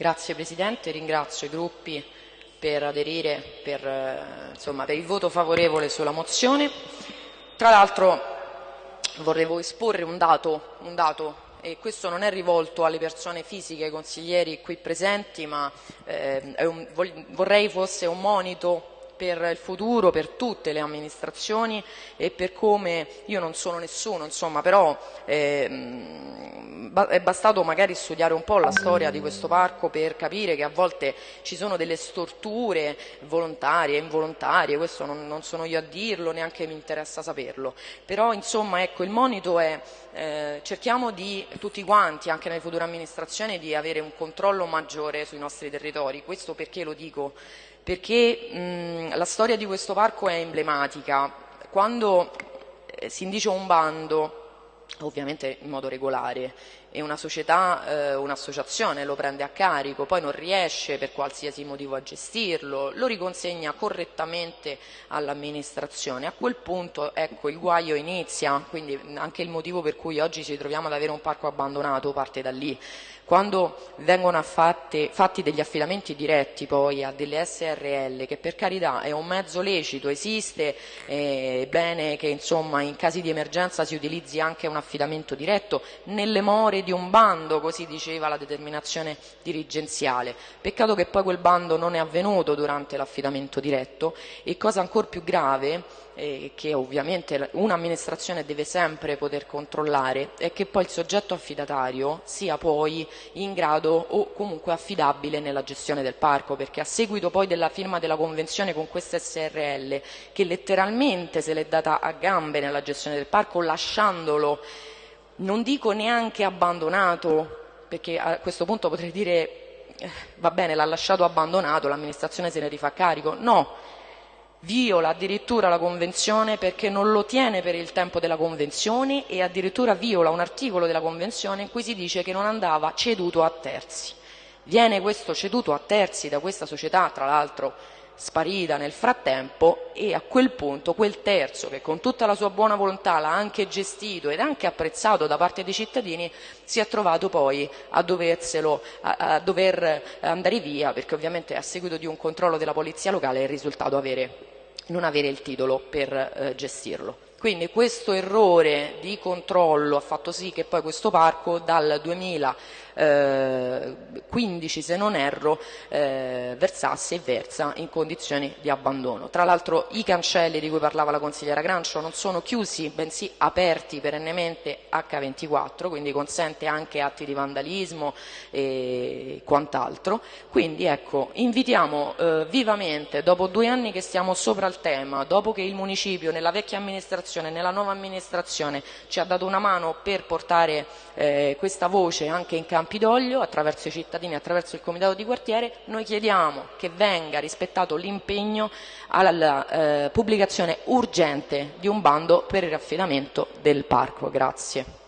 Grazie Presidente, ringrazio i gruppi per aderire, per, eh, insomma, per il voto favorevole sulla mozione. Tra l'altro vorrei esporre un dato, un dato e questo non è rivolto alle persone fisiche, ai consiglieri qui presenti, ma eh, un, vorrei fosse un monito per il futuro, per tutte le amministrazioni e per come, io non sono nessuno, insomma, però eh, è bastato magari studiare un po' la storia di questo parco per capire che a volte ci sono delle storture volontarie involontarie, questo non, non, sono io a dirlo, neanche mi interessa saperlo, però insomma ecco il monito è eh, cerchiamo di tutti quanti, anche nelle future amministrazioni, di avere un controllo maggiore sui nostri territori, questo perché lo dico? Perché mh, la storia di questo parco è emblematica. Quando eh, si indice un bando, ovviamente in modo regolare, e una società, eh, un'associazione lo prende a carico, poi non riesce per qualsiasi motivo a gestirlo, lo riconsegna correttamente all'amministrazione. A quel punto ecco, il guaio inizia, quindi anche il motivo per cui oggi ci troviamo ad avere un parco abbandonato parte da lì. Quando vengono fatti, fatti degli affidamenti diretti poi a delle SRL, che per carità è un mezzo lecito, esiste, è bene che insomma, in casi di emergenza si utilizzi anche un affidamento diretto, nelle more di un bando, così diceva la determinazione dirigenziale. Peccato che poi quel bando non è avvenuto durante l'affidamento diretto e cosa ancora più grave, eh, che ovviamente un'amministrazione deve sempre poter controllare, è che poi il soggetto affidatario sia poi in grado o comunque affidabile nella gestione del parco, perché a seguito poi della firma della convenzione con questa SRL, che letteralmente se l'è data a gambe nella gestione del parco, lasciandolo, non dico neanche abbandonato, perché a questo punto potrei dire eh, va bene, l'ha lasciato abbandonato, l'amministrazione se ne rifà carico, no, viola addirittura la Convenzione perché non lo tiene per il tempo della Convenzione e addirittura viola un articolo della Convenzione in cui si dice che non andava ceduto a terzi. Viene questo ceduto a terzi da questa società, tra l'altro sparita nel frattempo e a quel punto quel terzo che con tutta la sua buona volontà l'ha anche gestito ed anche apprezzato da parte dei cittadini si è trovato poi a, doverselo, a, a dover andare via perché ovviamente a seguito di un controllo della polizia locale è risultato avere non avere il titolo per eh, gestirlo. Quindi questo errore di controllo ha fatto sì che poi questo parco dal 2015, se non erro, eh, versasse e versa in condizioni di abbandono. Tra l'altro i cancelli di cui parlava la consigliera Grancio non sono chiusi, bensì aperti perennemente H24, quindi consente anche atti di vandalismo e quant'altro. Quindi ecco, invitiamo eh, vivamente, dopo due anni che stiamo sopra il tema, dopo che il municipio nella vecchia amministrazione nella nuova amministrazione ci ha dato una mano per portare eh, questa voce anche in Campidoglio attraverso i cittadini, attraverso il comitato di quartiere, noi chiediamo che venga rispettato l'impegno alla eh, pubblicazione urgente di un bando per il raffidamento del parco. Grazie.